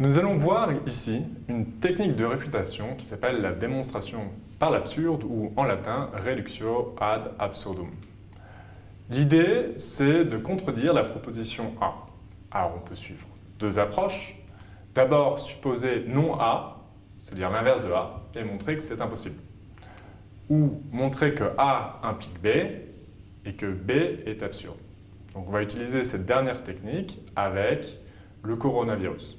Nous allons voir ici une technique de réfutation qui s'appelle la démonstration par l'absurde ou en latin reductio ad absurdum. L'idée, c'est de contredire la proposition A. Alors on peut suivre deux approches. D'abord, supposer non A, c'est-à-dire l'inverse de A, et montrer que c'est impossible. Ou montrer que A implique B et que B est absurde. Donc on va utiliser cette dernière technique avec le coronavirus.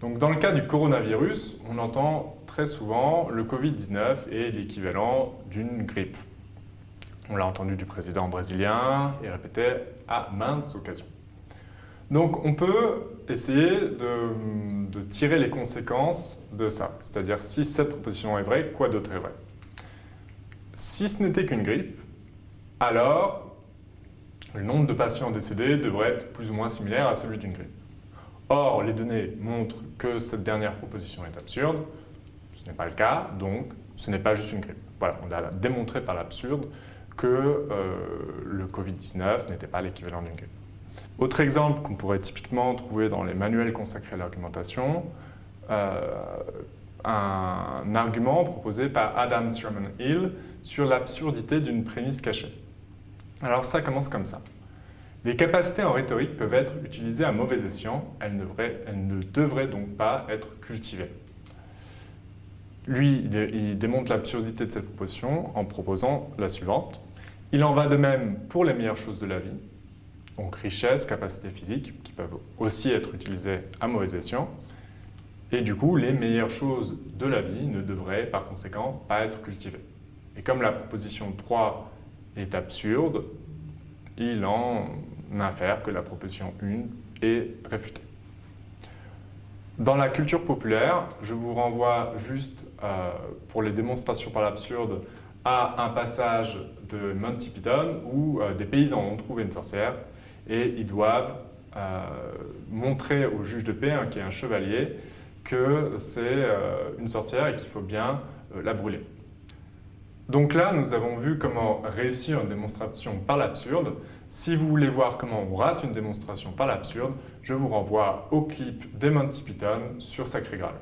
Donc dans le cas du coronavirus, on entend très souvent le Covid-19 est l'équivalent d'une grippe. On l'a entendu du président brésilien et répété à maintes occasions. Donc on peut essayer de, de tirer les conséquences de ça. C'est-à-dire si cette proposition est vraie, quoi d'autre est vrai? Si ce n'était qu'une grippe, alors le nombre de patients décédés devrait être plus ou moins similaire à celui d'une grippe. Or, les données montrent que cette dernière proposition est absurde. Ce n'est pas le cas, donc ce n'est pas juste une grippe. Voilà, on a démontré par l'absurde que euh, le Covid-19 n'était pas l'équivalent d'une grippe. Autre exemple qu'on pourrait typiquement trouver dans les manuels consacrés à l'argumentation, euh, un argument proposé par Adam Sherman Hill sur l'absurdité d'une prémisse cachée. Alors ça commence comme ça. Les capacités en rhétorique peuvent être utilisées à mauvais escient, elles ne, devraient, donc pas être cultivées. Lui, il démontre l'absurdité de cette proposition en proposant la suivante. Il en va de même pour les meilleures choses de la vie, donc richesse, capacité physique, qui peuvent aussi être utilisées à mauvais escient. Et du coup, les meilleures choses de la vie ne devraient par conséquent pas être cultivées. Et comme la proposition 3 est absurde, il en infère que la proposition 1 est réfutée. Dans la culture populaire, je vous renvoie juste euh, pour les démonstrations par l'absurde à un passage de Monty Python où euh, des paysans ont trouvé une sorcière et ils doivent euh, montrer au juge de paix, hein, qui est un chevalier, que c'est une sorcière et qu'il faut bien la brûler. Donc là, nous avons vu comment réussir une démonstration par l'absurde. Si vous voulez voir comment on rate une démonstration par l'absurde, je vous renvoie au clip des Monty Python sur Sacré Graal.